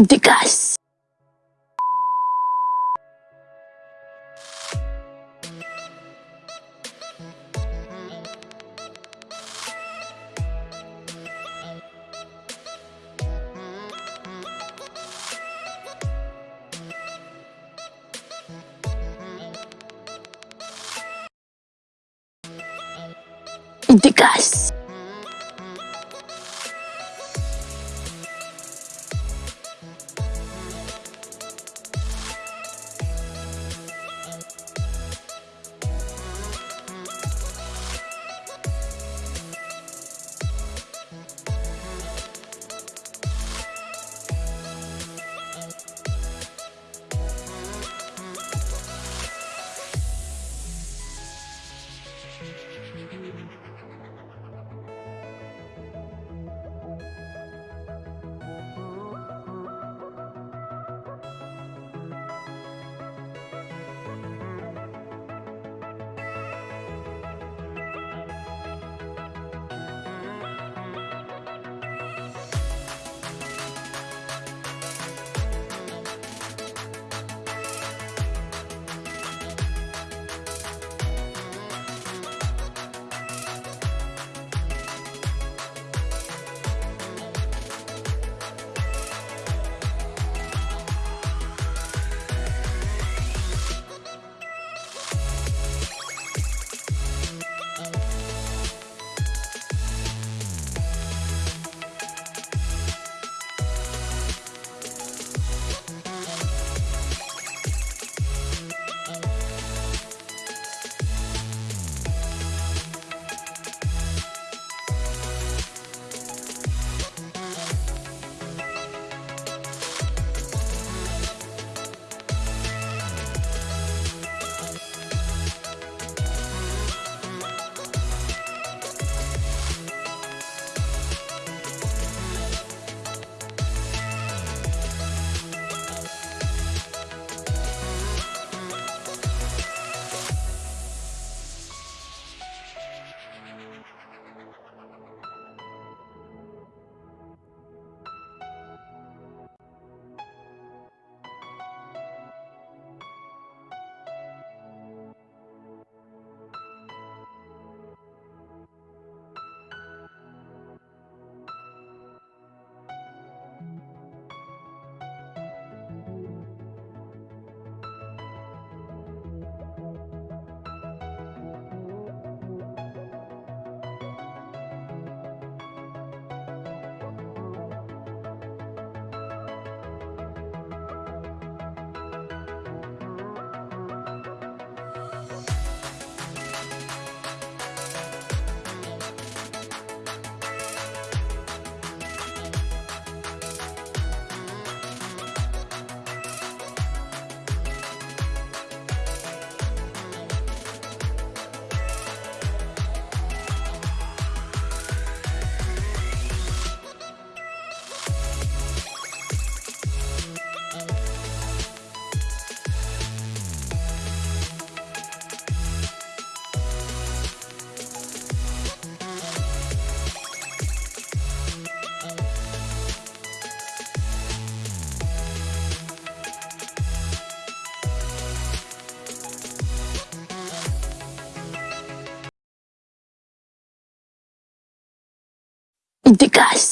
Degas. Degas. Degas.